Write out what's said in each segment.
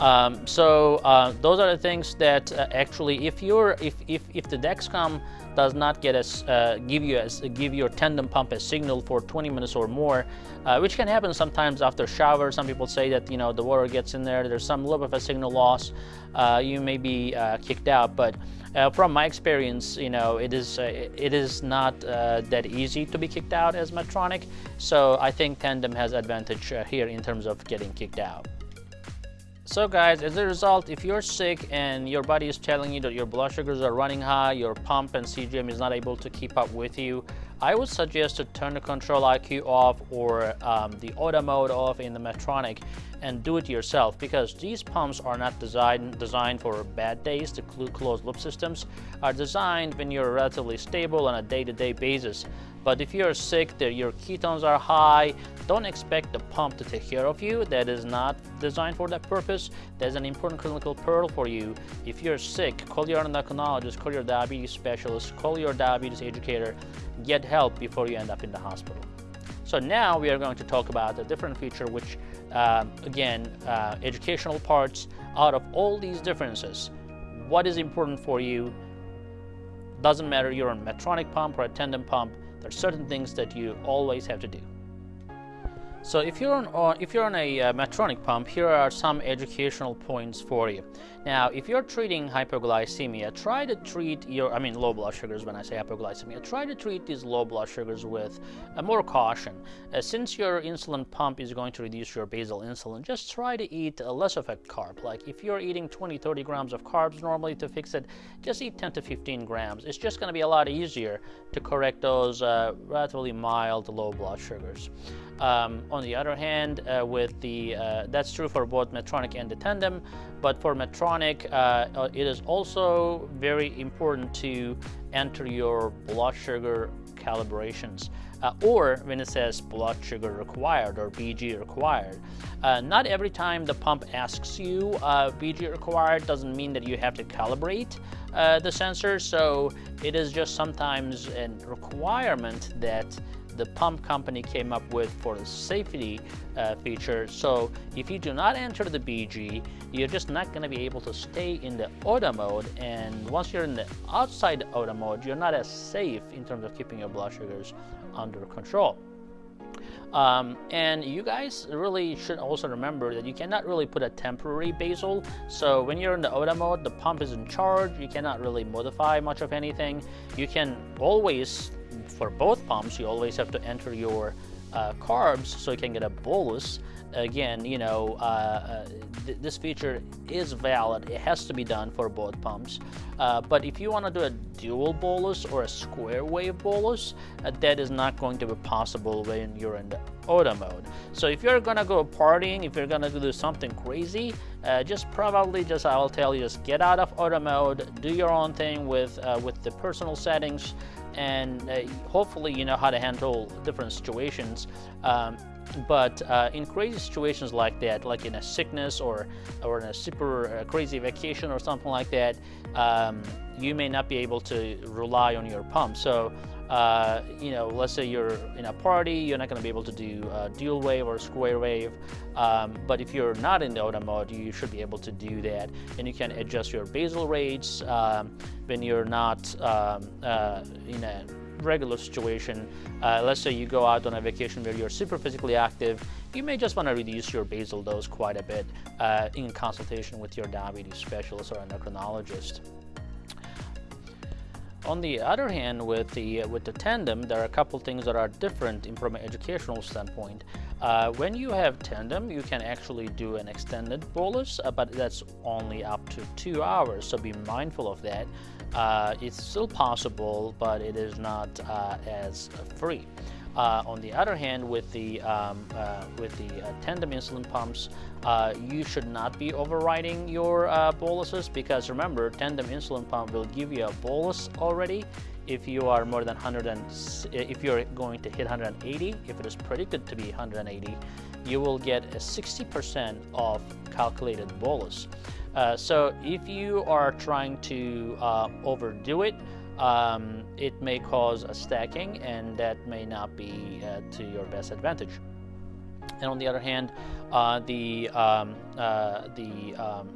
Um, so uh, those are the things that uh, actually, if you're if if if the Dexcom does not get uh, give you a, give your tandem pump a signal for 20 minutes or more, uh, which can happen sometimes after shower. Some people say that you know the water gets in there. There's some little bit of a signal loss. Uh, you may be uh, kicked out, but from my experience, you know it is it is not that easy to be kicked out as Medtronic. So I think Tandem has advantage here in terms of getting kicked out. So guys, as a result, if you're sick and your body is telling you that your blood sugars are running high, your pump and CGM is not able to keep up with you, I would suggest to turn the Control-IQ off or um, the auto mode off in the Medtronic and do it yourself because these pumps are not designed designed for bad days. The closed loop systems are designed when you're relatively stable on a day-to-day -day basis. But if you're sick, your ketones are high, don't expect the pump to take care of you. That is not designed for that purpose. There's an important clinical pearl for you. If you're sick, call your endocrinologist, call your diabetes specialist, call your diabetes educator, get help before you end up in the hospital. So now we are going to talk about a different feature which, uh, again, uh, educational parts out of all these differences. What is important for you? Doesn't matter you're on Medtronic pump or a tandem pump, there are certain things that you always have to do. So if you're on, uh, if you're on a uh, Medtronic pump, here are some educational points for you. Now, if you're treating hypoglycemia, try to treat your, I mean low blood sugars when I say hypoglycemia, try to treat these low blood sugars with uh, more caution. Uh, since your insulin pump is going to reduce your basal insulin, just try to eat less of a carb. Like if you're eating 20, 30 grams of carbs normally to fix it, just eat 10 to 15 grams. It's just going to be a lot easier to correct those uh, relatively mild low blood sugars. Um, on the other hand, uh, with the uh, that's true for both Medtronic and the Tandem, but for Medtronic, uh, uh, it is also very important to enter your blood sugar calibrations. Uh, or when it says blood sugar required or BG required. Uh, not every time the pump asks you BG required doesn't mean that you have to calibrate the sensor. So it is just sometimes a requirement that the pump company came up with for the safety uh, feature. So if you do not enter the BG, you're just not going to be able to stay in the auto mode. And once you're in the outside auto mode, you're not as safe in terms of keeping your blood sugars under control. Um, and you guys really should also remember that you cannot really put a temporary basal. So when you're in the auto mode, the pump is in charge. You cannot really modify much of anything. You can always for both pumps, you always have to enter your uh, carbs so you can get a bolus. Again, you know, uh, uh, th this feature is valid. It has to be done for both pumps. Uh, but if you want to do a dual bolus or a square wave bolus, uh, that is not going to be possible when you're in the auto mode. So if you're gonna go partying, if you're gonna do something crazy, uh, just probably just I will tell you, just get out of auto mode, do your own thing with with the personal settings and uh, hopefully you know how to handle different situations. Um, but uh, in crazy situations like that, like in a sickness or, or in a super uh, crazy vacation or something like that, um, you may not be able to rely on your pump. So uh, you know, let's say you're in a party, you're not going to be able to do dual wave or square wave. Um, but if you're not in the auto mode, you should be able to do that. And you can adjust your basal rates um, when you're not um, uh, in a regular situation. Uh, let's say you go out on a vacation where you're super physically active, you may just want to reduce your basal dose quite a bit uh, in consultation with your diabetes specialist or endocrinologist. On the other hand, with the with the tandem, there are a couple things that are different from an educational standpoint. Uh, when you have tandem, you can actually do an extended bolus, uh, but that's only up to two hours. So be mindful of that. Uh, it's still possible, but it is not uh, as free. Uh, on the other hand, with the um, uh, with the uh, tandem insulin pumps, uh, you should not be overriding your uh, boluses because remember, tandem insulin pump will give you a bolus already if you are more than 100 and if you're going to hit 180. If it is predicted to be 180, you will get a 60% of calculated bolus. Uh, so if you are trying to overdo it, um, it may cause a stacking and that may not be uh, to your best advantage. and on the other hand, uh, the um, uh, the um,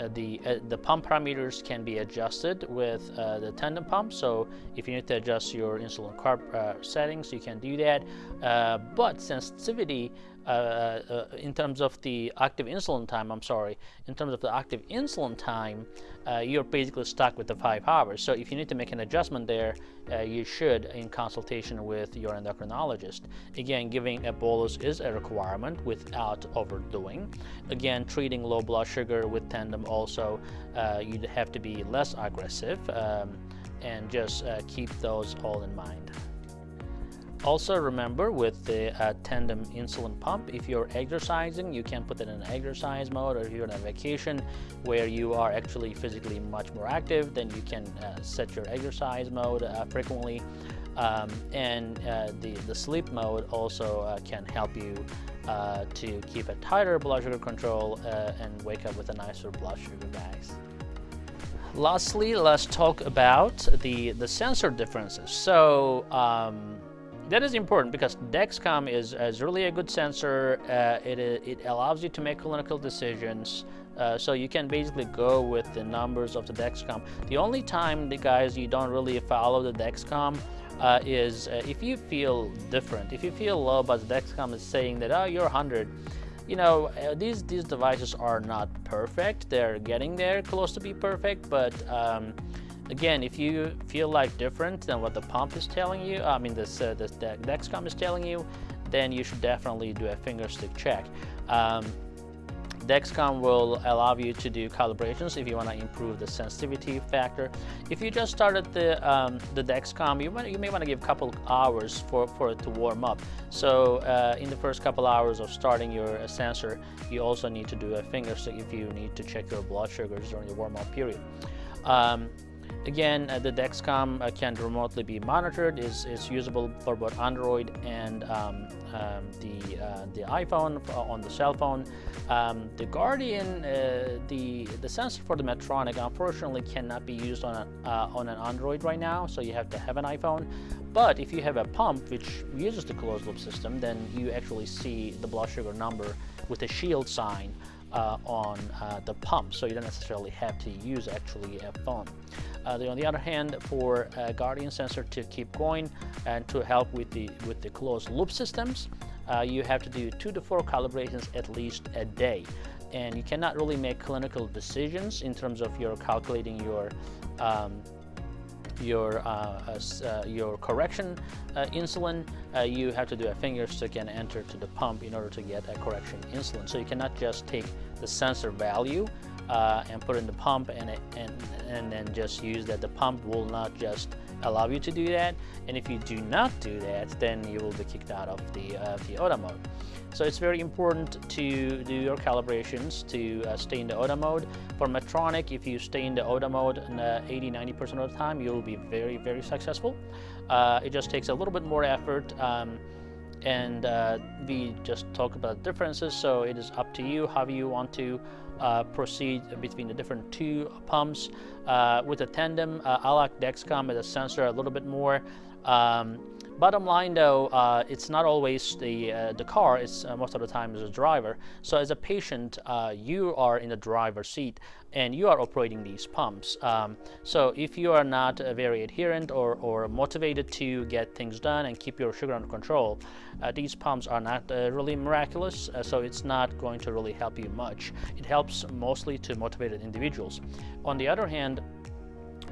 uh, the uh, the pump parameters can be adjusted with uh, the tandem pump. So if you need to adjust your insulin carb uh, settings, you can do that. Uh, but sensitivity uh, uh, in terms of the active insulin time, I'm sorry, in terms of the active insulin time, uh, you're basically stuck with the five hours. So if you need to make an adjustment there, uh, you should in consultation with your endocrinologist. Again, giving a bolus is a requirement without overdoing. Again, treating low blood sugar with Tandem also, you'd have to be less aggressive um, and just keep those all in mind. Also remember with the uh, tandem insulin pump, if you're exercising, you can put it in exercise mode or if you're on a vacation where you are actually physically much more active, then you can uh, set your exercise mode uh, frequently. Um, and uh, the, the sleep mode also uh, can help you uh, to keep a tighter blood sugar control and wake up with a nicer blood sugar, guys. Lastly, let's talk about the, the sensor differences. So, um, that is important because Dexcom is, is really a good sensor. Uh, it, it allows you to make clinical decisions. Uh, so you can basically go with the numbers of the Dexcom. The only time, the guys, you don't really follow the Dexcom uh, is uh, if you feel different. If you feel low, but the Dexcom is saying that, oh, you're 100. You know, uh, these, these devices are not perfect. They're getting there close to be perfect, but um, Again, if you feel like different than what the pump is telling you, I mean this, uh, this the Dexcom is telling you, then you should definitely do a finger stick check. Um, Dexcom will allow you to do calibrations if you want to improve the sensitivity factor. If you just started the um, the Dexcom, you, you may want to give a couple hours for, for it to warm up. So uh, in the first couple hours of starting your uh, sensor, you also need to do a finger stick if you need to check your blood sugars during the warm-up period. Um, Again, uh, the Dexcom uh, can remotely be monitored. is is usable for both Android and um, um, the uh, the iPhone on the cell phone. Um, the Guardian, uh, the the sensor for the Medtronic, unfortunately, cannot be used on a, uh, on an Android right now. So you have to have an iPhone. But if you have a pump which uses the closed loop system, then you actually see the blood sugar number with a shield sign uh, on uh, the pump, so you don't necessarily have to use actually a phone. Uh, on the other hand, for a Guardian sensor to keep going and to help with the with the closed loop systems, uh, you have to do two to four calibrations at least a day. And you cannot really make clinical decisions in terms of your calculating your um, your uh, uh, your correction uh, insulin, uh, you have to do a finger stick and enter to the pump in order to get a correction insulin. So you cannot just take the sensor value uh, and put in the pump and, it, and, and then just use that. The pump will not just allow you to do that. And if you do not do that, then you will be kicked out of the, uh, the auto mode. So it's very important to do your calibrations to uh, stay in the auto mode. For Medtronic, if you stay in the auto mode 80-90% of the time, you'll be very, very successful. Uh, it just takes a little bit more effort. Um, and uh, we just talk about differences so it is up to you how you want to uh, proceed between the different two pumps. Uh, with a tandem uh, I like Dexcom as a sensor a little bit more um, Bottom line though, uh, it's not always the, uh, the car, it's uh, most of the time the driver. So as a patient, uh, you are in the driver's seat and you are operating these pumps. Um, so if you are not uh, very adherent or, or motivated to get things done and keep your sugar under control, uh, these pumps are not really miraculous, so it's not going to really help you much. It helps mostly to motivated individuals. On the other hand,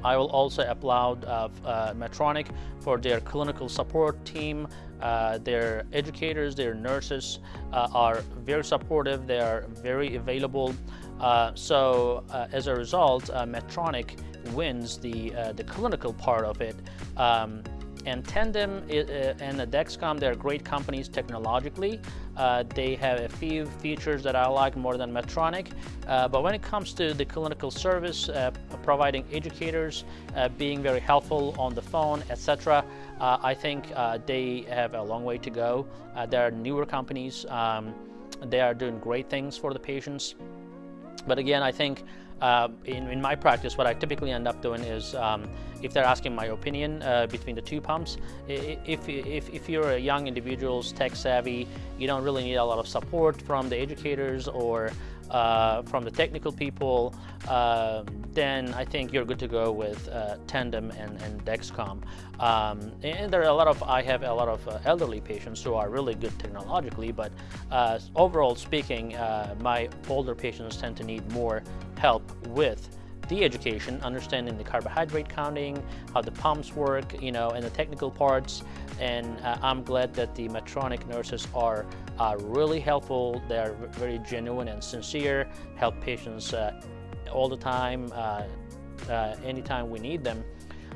I will also applaud uh, uh, Medtronic for their clinical support team. Uh, their educators, their nurses uh, are very supportive. They are very available. Uh, so uh, as a result, Medtronic wins the, the clinical part of it. Um, and Tandem and Dexcom, they're great companies technologically. Uh, they have a few features that I like more than Medtronic. Uh, but when it comes to the clinical service, uh, providing educators, uh, being very helpful on the phone, etc., uh, I think they have a long way to go. they are newer companies. Um, they are doing great things for the patients. But again, I think uh, in, in, my practice, what I typically end up doing is um, if they're asking my opinion uh, between the two pumps, if, if, if you're a young individual, tech savvy, you don't really need a lot of support from the educators or uh, from the technical people, uh, then I think you're good to go with uh, Tandem and, and Dexcom. Um, and there are a lot of, I have a lot of uh, elderly patients who are really good technologically, but uh, overall speaking, uh, my older patients tend to need more help with the education, understanding the carbohydrate counting, how the pumps work, you know, and the technical parts. And uh, I'm glad that the Medtronic nurses are uh, really helpful. They are very genuine and sincere, help patients uh, all the time, uh, uh, anytime we need them.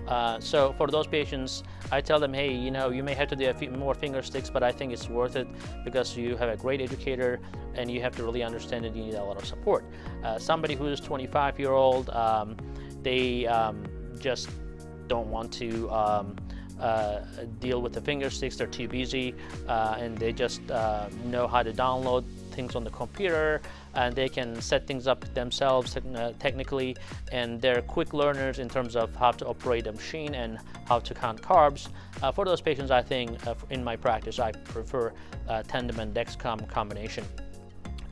Uh, so for those patients, I tell them, hey, you know, you may have to do a few more finger sticks, but I think it's worth it because you have a great educator and you have to really understand that you need a lot of support. Somebody who's 25 year old, um, they um, just don't want to um, uh, deal with the finger sticks, they're too busy, uh, and they just uh, know how to download things on the computer and they can set things up themselves uh, technically and they're quick learners in terms of how to operate a machine and how to count carbs. Uh, for those patients, I think uh, in my practice, I prefer uh, Tandem and Dexcom combination.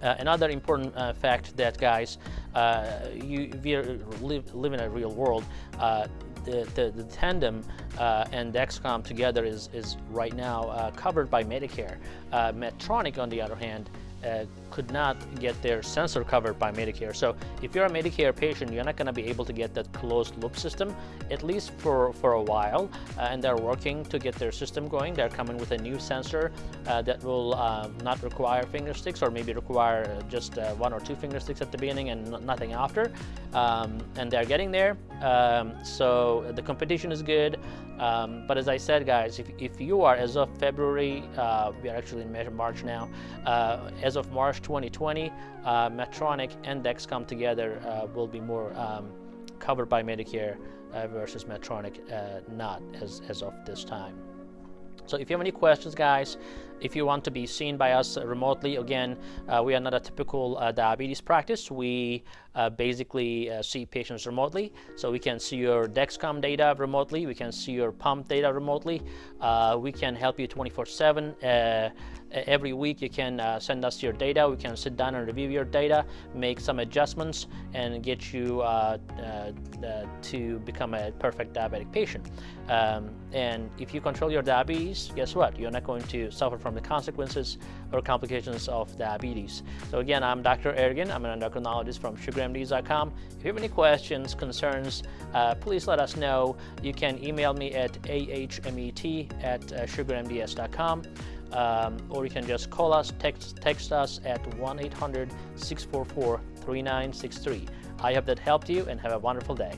Uh, another important uh, fact that guys, uh, you we live, live in a real world. Uh, the, the, the, Tandem and Dexcom together is, is right now covered by Medicare. Medtronic, on the other hand, uh, could not get their sensor covered by Medicare. So if you're a Medicare patient, you're not going to be able to get that closed loop system, at least for, for a while. Uh, and they're working to get their system going. They're coming with a new sensor uh, that will uh, not require finger sticks or maybe require just uh, one or two finger sticks at the beginning and nothing after. Um, and they're getting there. Um, so the competition is good. Um, but as I said, guys, if, if you are, as of February, uh, we are actually in March now, as of March 2020, uh, Medtronic and Dexcom together uh, will be more um, covered by Medicare uh, versus Medtronic uh, not as, as of this time. So if you have any questions, guys, if you want to be seen by us remotely, again, uh, we are not a typical uh, diabetes practice. We uh, basically uh, see patients remotely. So we can see your Dexcom data remotely. We can see your pump data remotely. Uh, we can help you 24-7. Uh, every week you can send us your data. We can sit down and review your data, make some adjustments, and get you to become a perfect diabetic patient. Um, and if you control your diabetes, guess what? You're not going to suffer from the consequences or complications of diabetes. So again, I'm Dr. Ergin. I'm an endocrinologist from sugarmds.com. If you have any questions, concerns, uh, please let us know. You can email me at ahmet at uh, sugarmds.com. Um, or you can just call us, text, text us at 1-800-644-3963. I hope that helped you and have a wonderful day.